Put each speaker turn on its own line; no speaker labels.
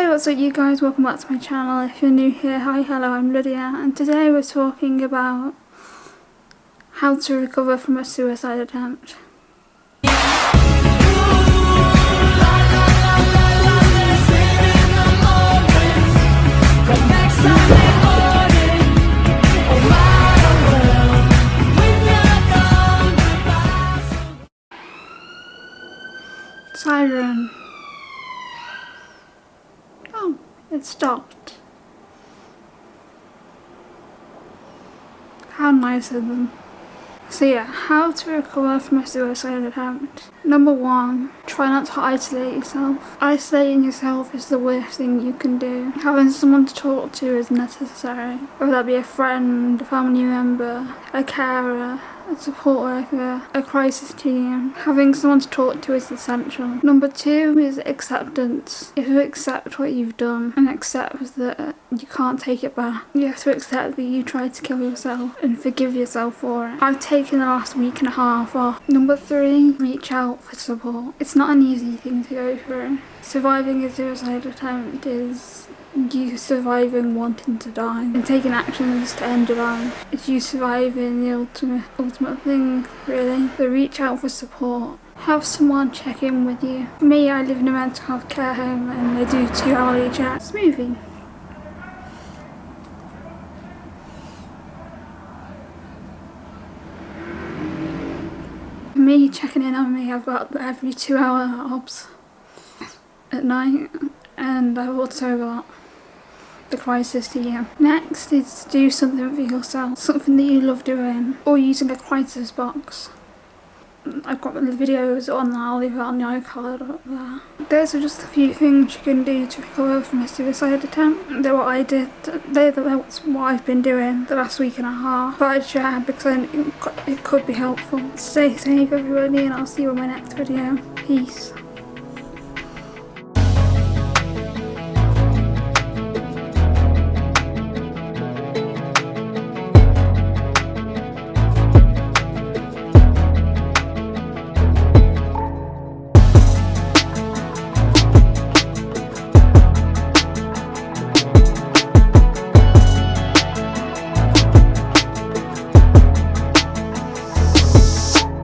Hey what's up you guys, welcome back to my channel. If you're new here, hi, hello, I'm Lydia and today we're talking about how to recover from a suicide attempt. Siren. It stopped. How nice of them. So yeah, how to recover from a suicide attempt. Number one, try not to isolate yourself. Isolating yourself is the worst thing you can do. Having someone to talk to is necessary. Whether that be a friend, a family member, a carer, support worker, a crisis team. Having someone to talk to is essential. Number two is acceptance. If you accept what you've done and accept that you can't take it back, you have to accept that you tried to kill yourself and forgive yourself for it. I've taken the last week and a half off. Number three, reach out for support. It's not an easy thing to go through. Surviving a suicide attempt is you surviving wanting to die and taking actions to end your life. It's you surviving the ultimate ultimate thing really. So reach out for support. Have someone check in with you. For me, I live in a mental health care home and they do two hourly chats. Moving. For me, checking in on me, I've got every two hour obs at night and I've also got the crisis to you. Next is do something for yourself, something that you love doing, or using a crisis box. I've got the videos on there, I'll leave it on the iCard up there. Those are just a few things you can do to recover from a suicide attempt. They're what I did, they're what I've been doing the last week and a half. But I'd share because it could be helpful. Stay safe everybody and I'll see you in my next video. Peace.